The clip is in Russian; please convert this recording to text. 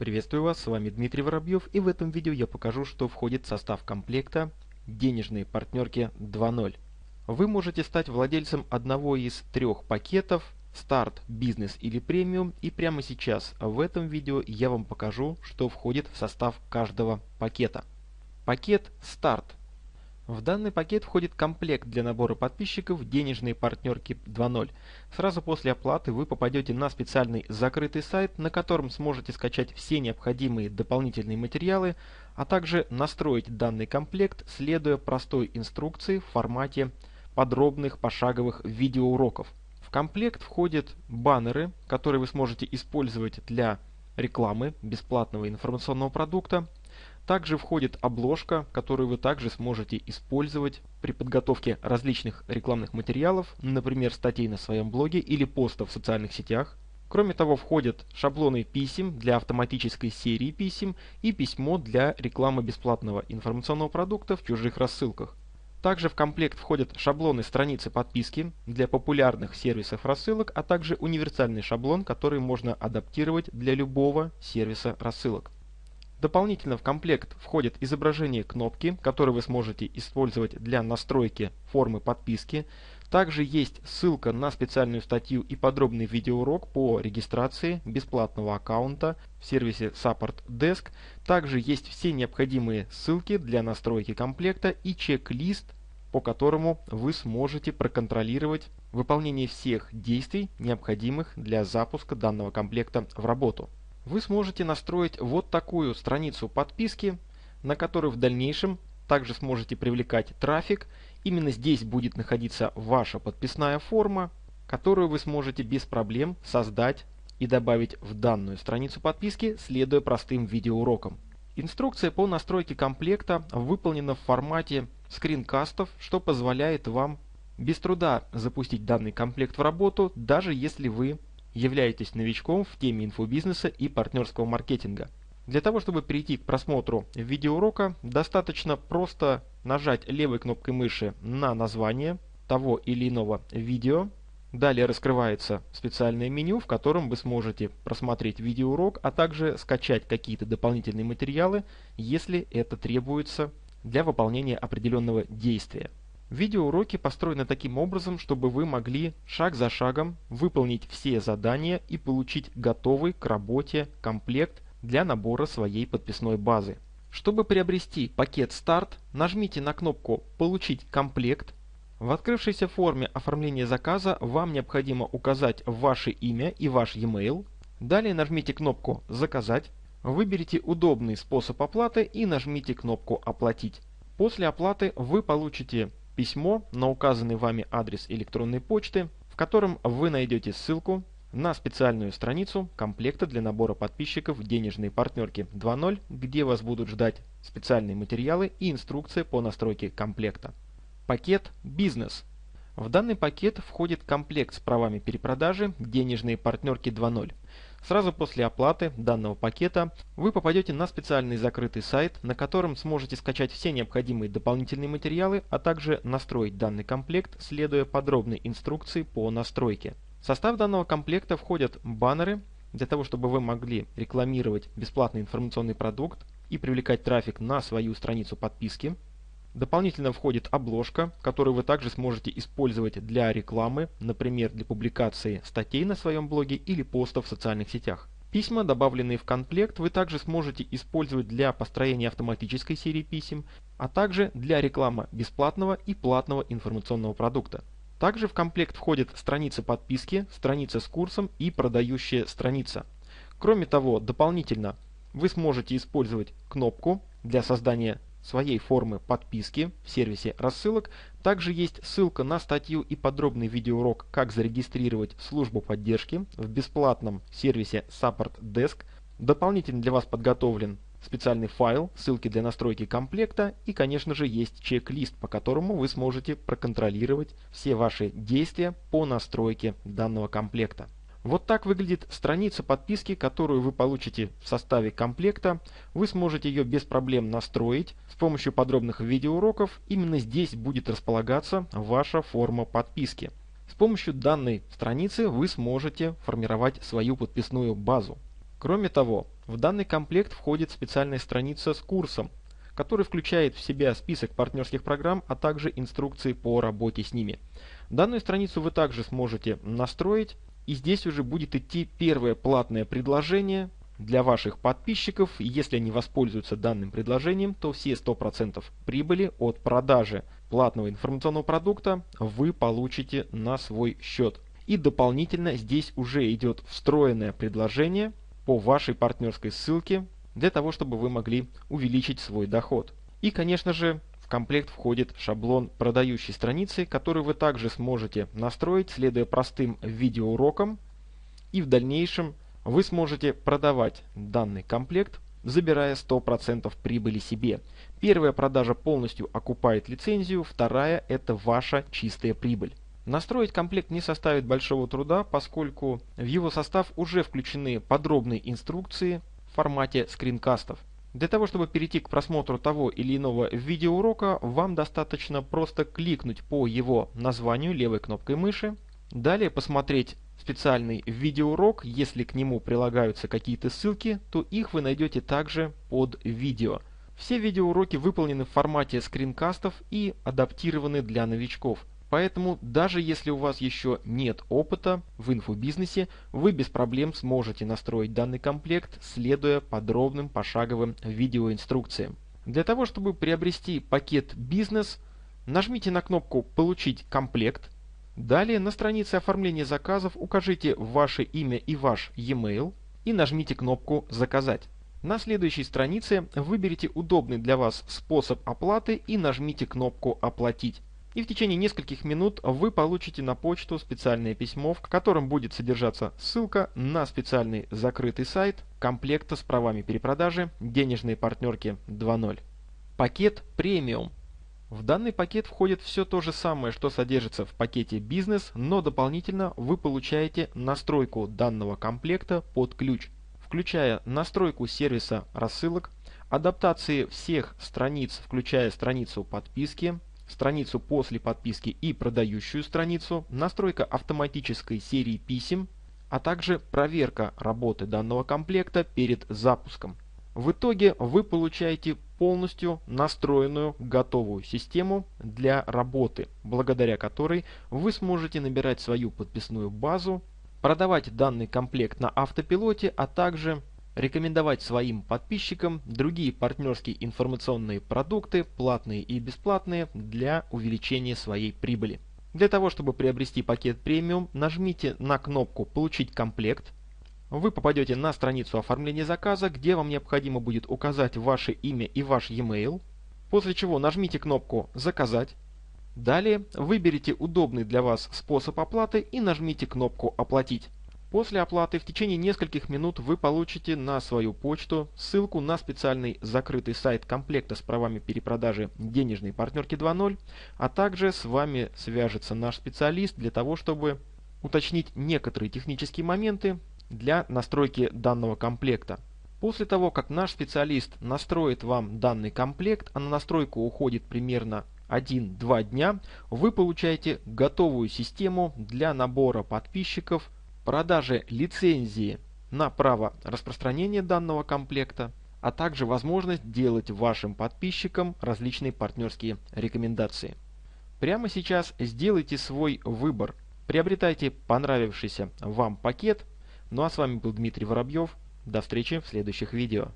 Приветствую вас, с вами Дмитрий Воробьев и в этом видео я покажу, что входит в состав комплекта денежные партнерки 2.0. Вы можете стать владельцем одного из трех пакетов Старт, Бизнес или Премиум и прямо сейчас в этом видео я вам покажу, что входит в состав каждого пакета. Пакет Старт в данный пакет входит комплект для набора подписчиков «Денежные партнерки 2.0». Сразу после оплаты вы попадете на специальный закрытый сайт, на котором сможете скачать все необходимые дополнительные материалы, а также настроить данный комплект, следуя простой инструкции в формате подробных пошаговых видеоуроков. В комплект входят баннеры, которые вы сможете использовать для рекламы бесплатного информационного продукта, также входит обложка, которую вы также сможете использовать при подготовке различных рекламных материалов, например, статей на своем блоге или постов в социальных сетях. Кроме того, входят шаблоны писем для автоматической серии писем и письмо для рекламы бесплатного информационного продукта в чужих рассылках. Также в комплект входят шаблоны страницы подписки для популярных сервисов рассылок, а также универсальный шаблон, который можно адаптировать для любого сервиса рассылок. Дополнительно в комплект входит изображение кнопки, которую вы сможете использовать для настройки формы подписки. Также есть ссылка на специальную статью и подробный видеоурок по регистрации бесплатного аккаунта в сервисе Support Desk. Также есть все необходимые ссылки для настройки комплекта и чек-лист, по которому вы сможете проконтролировать выполнение всех действий, необходимых для запуска данного комплекта в работу вы сможете настроить вот такую страницу подписки, на которую в дальнейшем также сможете привлекать трафик. Именно здесь будет находиться ваша подписная форма, которую вы сможете без проблем создать и добавить в данную страницу подписки, следуя простым видеоурокам. Инструкция по настройке комплекта выполнена в формате скринкастов, что позволяет вам без труда запустить данный комплект в работу, даже если вы являетесь новичком в теме инфобизнеса и партнерского маркетинга. Для того, чтобы перейти к просмотру видеоурока, достаточно просто нажать левой кнопкой мыши на название того или иного видео. Далее раскрывается специальное меню, в котором вы сможете просмотреть видеоурок, а также скачать какие-то дополнительные материалы, если это требуется для выполнения определенного действия. Видеоуроки построены таким образом, чтобы вы могли шаг за шагом выполнить все задания и получить готовый к работе комплект для набора своей подписной базы. Чтобы приобрести пакет «Старт», нажмите на кнопку «Получить комплект». В открывшейся форме оформления заказа вам необходимо указать ваше имя и ваш e-mail. Далее нажмите кнопку «Заказать». Выберите удобный способ оплаты и нажмите кнопку «Оплатить». После оплаты вы получите письмо на указанный вами адрес электронной почты, в котором вы найдете ссылку на специальную страницу комплекта для набора подписчиков денежные партнерки 2.0, где вас будут ждать специальные материалы и инструкция по настройке комплекта. Пакет «Бизнес». В данный пакет входит комплект с правами перепродажи денежные партнерки 2.0. Сразу после оплаты данного пакета вы попадете на специальный закрытый сайт, на котором сможете скачать все необходимые дополнительные материалы, а также настроить данный комплект, следуя подробной инструкции по настройке. В состав данного комплекта входят баннеры, для того чтобы вы могли рекламировать бесплатный информационный продукт и привлекать трафик на свою страницу подписки, Дополнительно входит обложка, которую вы также сможете использовать для рекламы, например, для публикации статей на своем блоге или постов в социальных сетях. Письма, добавленные в комплект, вы также сможете использовать для построения автоматической серии писем, а также для рекламы бесплатного и платного информационного продукта. Также в комплект входят страницы подписки, страница с курсом и продающая страница. Кроме того, дополнительно вы сможете использовать кнопку для создания своей формы подписки в сервисе рассылок. Также есть ссылка на статью и подробный видеоурок «Как зарегистрировать службу поддержки» в бесплатном сервисе Support Desk. Дополнительно для вас подготовлен специальный файл, ссылки для настройки комплекта и, конечно же, есть чек-лист, по которому вы сможете проконтролировать все ваши действия по настройке данного комплекта. Вот так выглядит страница подписки, которую вы получите в составе комплекта. Вы сможете ее без проблем настроить с помощью подробных видеоуроков. Именно здесь будет располагаться ваша форма подписки. С помощью данной страницы вы сможете формировать свою подписную базу. Кроме того, В данный комплект входит специальная страница с курсом, который включает в себя список партнерских программ, а также инструкции по работе с ними. Данную страницу вы также сможете настроить, и здесь уже будет идти первое платное предложение для ваших подписчиков. Если они воспользуются данным предложением, то все 100% прибыли от продажи платного информационного продукта вы получите на свой счет. И дополнительно здесь уже идет встроенное предложение по вашей партнерской ссылке для того, чтобы вы могли увеличить свой доход. И, конечно же, комплект входит шаблон продающей страницы, который вы также сможете настроить, следуя простым видеоурокам. И в дальнейшем вы сможете продавать данный комплект, забирая 100% прибыли себе. Первая продажа полностью окупает лицензию, вторая – это ваша чистая прибыль. Настроить комплект не составит большого труда, поскольку в его состав уже включены подробные инструкции в формате скринкастов. Для того, чтобы перейти к просмотру того или иного видеоурока, вам достаточно просто кликнуть по его названию левой кнопкой мыши, далее посмотреть специальный видеоурок, если к нему прилагаются какие-то ссылки, то их вы найдете также под видео. Все видеоуроки выполнены в формате скринкастов и адаптированы для новичков. Поэтому даже если у вас еще нет опыта в инфобизнесе, вы без проблем сможете настроить данный комплект, следуя подробным пошаговым видеоинструкциям. Для того, чтобы приобрести пакет «Бизнес», нажмите на кнопку «Получить комплект», Далее на странице оформления заказов укажите ваше имя и ваш e-mail и нажмите кнопку «Заказать». На следующей странице выберите удобный для вас способ оплаты и нажмите кнопку «Оплатить» и в течение нескольких минут вы получите на почту специальное письмо, в котором будет содержаться ссылка на специальный закрытый сайт комплекта с правами перепродажи денежные партнерки 2.0. Пакет премиум. В данный пакет входит все то же самое, что содержится в пакете бизнес, но дополнительно вы получаете настройку данного комплекта под ключ, включая настройку сервиса рассылок, адаптации всех страниц, включая страницу подписки, страницу после подписки и продающую страницу, настройка автоматической серии писем, а также проверка работы данного комплекта перед запуском. В итоге вы получаете полностью настроенную готовую систему для работы, благодаря которой вы сможете набирать свою подписную базу, продавать данный комплект на автопилоте, а также рекомендовать своим подписчикам другие партнерские информационные продукты, платные и бесплатные, для увеличения своей прибыли. Для того, чтобы приобрести пакет премиум, нажмите на кнопку «Получить комплект». Вы попадете на страницу оформления заказа, где вам необходимо будет указать ваше имя и ваш e-mail, после чего нажмите кнопку «Заказать». Далее выберите удобный для вас способ оплаты и нажмите кнопку «Оплатить». После оплаты в течение нескольких минут вы получите на свою почту ссылку на специальный закрытый сайт комплекта с правами перепродажи денежной партнерки 2.0, а также с вами свяжется наш специалист для того, чтобы уточнить некоторые технические моменты для настройки данного комплекта. После того, как наш специалист настроит вам данный комплект, а на настройку уходит примерно 1-2 дня, вы получаете готовую систему для набора подписчиков продаже лицензии на право распространения данного комплекта, а также возможность делать вашим подписчикам различные партнерские рекомендации. Прямо сейчас сделайте свой выбор. Приобретайте понравившийся вам пакет. Ну а с вами был Дмитрий Воробьев. До встречи в следующих видео.